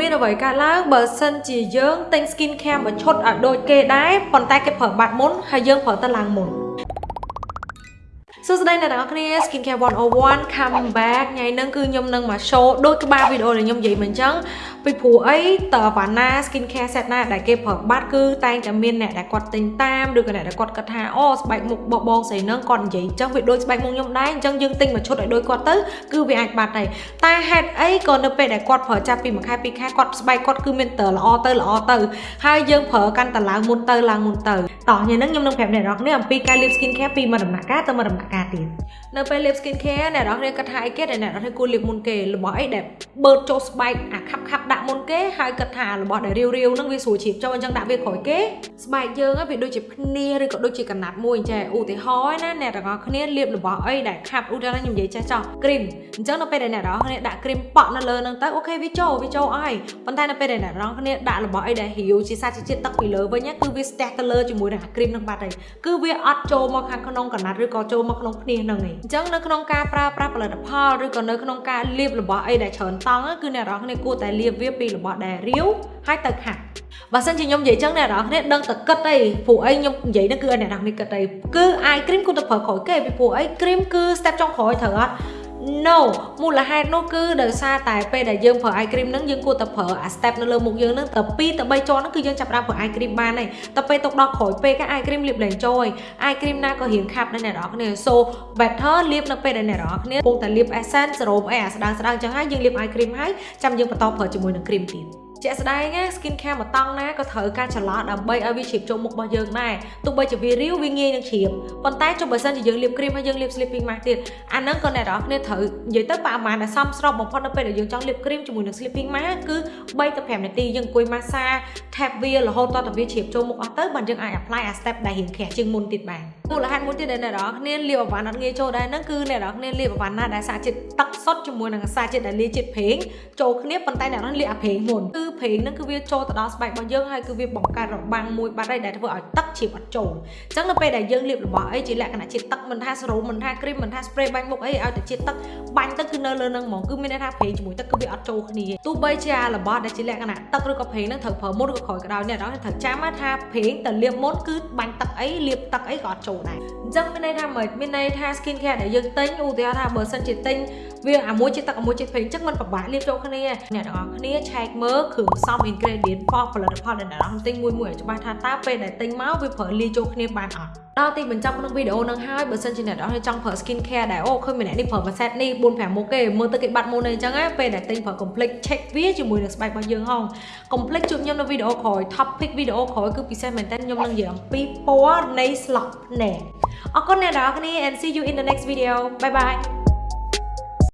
មានអ្វីកើតឡើងបើសិនជាយើងទិញ skin care មួយឈុតឲ្យដូចគេដែរប៉ុន្តែគេប្រើបាត់មុនហើយយើងប្រើទៅឡើងមុន សួស្តីអ្នកទាំងអស់គ្នា Skincare 101 come back ថ្ងៃនេះគឺខ្ញុំនឹងមក show ដូចក្បាលវីដេអូដែលខ្ញុំនិយាយមកអញ្ចឹងពីព្រោះអីតើវ៉ាណា skin care set ណាដែលគេប្រើបាត់គឺតែងតែមានអ្នកដែលគាត់ទិញតាមឬក៏អ្នកដែលគាត់គិតថាអូស្បែកមុខបបងស្រីនឹងគាត់និយាយអញ្ចឹងវាដូចស្បែកមុខខ្ញុំដែរអញ្ចឹងយើងទិញមួយឈុតឲ្យដូចគាត់ទៅគឺវាអាចបាត់ដែរតែហេតុអីក៏នៅពេលដែលគាត់ប្រើចាប់ពីមួយខែពីរខែគាត់ស្បែកគាត់គឺមានតើល្អទៅល្អទៅហើយយើងប្រើកាន់តែឡើងមុនទៅឡើងមុនទៅតោះញ៉ឹងខ្ញុំនឹងប្រាប់អ្នកនរគ្នាអំពីការលាប skin care ពីមួយដំណាក់កាលទៅមួយដំណាក់កាលទៀតនៅពេលលាប skin care អ្នកនរគ្នាគិតថាអីគេដែលអ្នកនរគ្នាគួរលាបមុនគេរបស់អីដែលបឺតចូលស្បែកអាខាប់ខាប់ដាក់មុនគេហើយគិតថារបស់ដែលរាវរាវហ្នឹងវាស្រួលជ្រាបចូលអញ្ចឹងដាក់វាក្រោយគេស្បែកយើងវាដូចជាភ្នាឬក៏ដូចជាកណាត់មួយអញ្ចឹងឧទាហរណ៍ណាអ្នកទាំងអស់គ្នាលាបរបស់អីដែលខាប់ឧទាហរណ៍ខ្ញុំនិយាយចេះចោះគ្រីមអញ្ចឹងនៅពេលដែលអ្នកទាំងអស់គ្នាដាក់គ្រីមប៉ក់នៅលើហ្នឹងទៅអូខេវាចូលវាចូលអស់ប៉ុន្តែនៅពេលដែលអ្នកទាំងអស់គ្នាដាក់របស់អីដែលរាវជាសាច់ជាតិទឹកពីលើវិញគឺវាស្ទះទៅលើជាមួយនឹងអាគ្រីមហ្នឹងបាត់ហើយគឺវាអត់ចូលមកខាងក្នុងកណាត់ឬក៏ចូលមកក្នុងភ្នាហ្នឹងឯងអញ្ចឹងនៅក្នុងការប្រើប្រាស់ផលិតផលឬក៏នៅក្នុងការលាបរបស់អីដែលច្រើនតង់គឺអ្នកទាំងអស់គ្នាគួរតែលាបវាពីរបស់ដែលរាវហើយទៅខាត់បើសិនជាខ្ញុំនិយាយចឹងអ្នកនរគ្នាដឹងតែគិតអីព្រោះអីខ្ញុំនិយាយហ្នឹងគឺអ្នកនរគ្នាគិតអីគឺអាយគ្រីមគួរតែប្រើក្រោយគេពីព្រោះអីគ្រីមគឺ step ចុងក្រោយត្រូវអត់ no មូលហេតុនោះគឺដោយសារតែពេលដែលយើងប្រើ eye cream ហ្នឹងយើងគួរតែប្រើអា step នៅលើមុខយើងហ្នឹងតែ2ទៅ3ជាន់ហ្នឹងគឺយើងចាប់ផ្ដើមប្រើ eye cream បានហើយតែពេលទុកដល់ក្រោយពេលក៏ eye cream លាបលែងចូលហើយ eye cream ណាក៏រៀងខាប់ដែរអ្នកនរគ្នា so better លាបនៅពេលដែលអ្នកនរគ្នាកំពុងតែលាប essence serum អីអាស្ដើងស្ដើងចឹងហើយយើងលាប eye cream ហើយចាំយើងបន្តប្រើជាមួយនឹង cream ទៀត ជាក់ស្ដែងណា skin care មួយតង់ណាក៏ត្រូវការចល័តដើម្បីឲ្យវាជ្រាបចូលមុខរបស់យើងដែរទោះបីជាវារាវវាងាយនឹងជ្រាបប៉ុន្តែចុះបើសិនជាយើងលាបគ្រីមហើយយើងលាប sleeping mask ទៀតអាហ្នឹងក៏អ្នកនរគ្នាត្រូវនិយាយទៅប្រហែលដែលសមស្របបំផុតនៅពេលដែលយើងចង់លាបគ្រីមជាមួយនឹង sleeping mask គឺ3ទៅ5នាទីយើងអង្គុយម៉ាសាថែបវារហូតដល់តែវាជ្រាបចូលមុខអស់ទៅបានយើងអាច apply អា step ដែលរៀងក្រាស់ជាងមុនទៀតបានមូលហេតុមួយទៀតដែលអ្នកនរគ្នាលាបអវ៉ាន់អត់ងាយចូលដែរហ្នឹងគឺអ្នកនរគ្នាលាបអវ៉ាន់ណាដែលសារជាតិទឹកសុទ្ធជាមួយនឹងសារជាតិដែលលាជាតិប្រេងចូលគ្នាប៉ុន្តែអ្នកនរលាបអាប្រេងមុនគឺប្រេងហ្នឹងគឺវាចូលទៅដល់ស្បែករបស់យើងហើយគឺវាបង្កើតរបាំងមួយបាត់ហើយដែលធ្វើឲ្យទឹកជ្រាបអត់ចូលអញ្ចឹងនៅពេលដែលយើងលាបរបស់អីជាលក្ខណៈជាតិទឹកមិនថាសេរ៉ូមមិនថាគ្រីមមិនថា spray បាញ់មុខអីឲ្យតែជាតិទឹកបាញ់ទឹកគឺនៅលើនឹងហ្មងគឺមានន័យថាប្រេងជាមួយទឹកគឺវាអត់ចូលគ្នាទោះបីជារបស់ដែលជាលក្ខណៈទឹកឬក៏ប្រេងហ្នឹងត្រូវប្រើមុនឬក៏ក្រោយក៏ដោយអ្នកនរត្រូវចាំថាប្រេងទៅលាបមុនគឺបាញ់ទឹកអីលាបទឹកអីក៏អត់ចូលដែរអញ្ចឹងមានន័យថាមិនមានន័យថា skin care ដែលយើងទិញឧទាហរណ៍ថាបើសិនជាទិញវាអាមួយជាទឹកអាមួយជាប្រេងអញ្ចឹងมันពិបាកលាបចូលគ្នាអ្នកទាំងអស់គ្នាឆែកមើលគ្រឿងផ្សំ ingredient ផលផលិតផលដែលអ្នកនរទិញមួយមួយឲ្យច្បាស់ថាតើពេលដែលទិញមកវាប្រើលាយចូលគ្នាបានអត់ដល់ទីបញ្ចប់ក្នុងវីដេអូនឹងហើយបើសិនជាអ្នកនរចង់ប្រើ skin care ដែរអូឃើញម្នាក់នេះប្រើមួយ set នេះ4 5មុខគេមើលទៅគេបាត់មុនអីចឹងណាពេលដែលទិញប្រើ complete check វាជាមួយនឹងស្បែករបស់យើងហង complete ជួបខ្ញុំនៅវីដេអូក្រោយ topic វីដេអូក្រោយគឺពិសេសមែនតើខ្ញុំនឹងនិយាយអំពីពណ៌នៃ slot ណែអរគុណអ្នកនរគ្នា and see you in the next video bye bye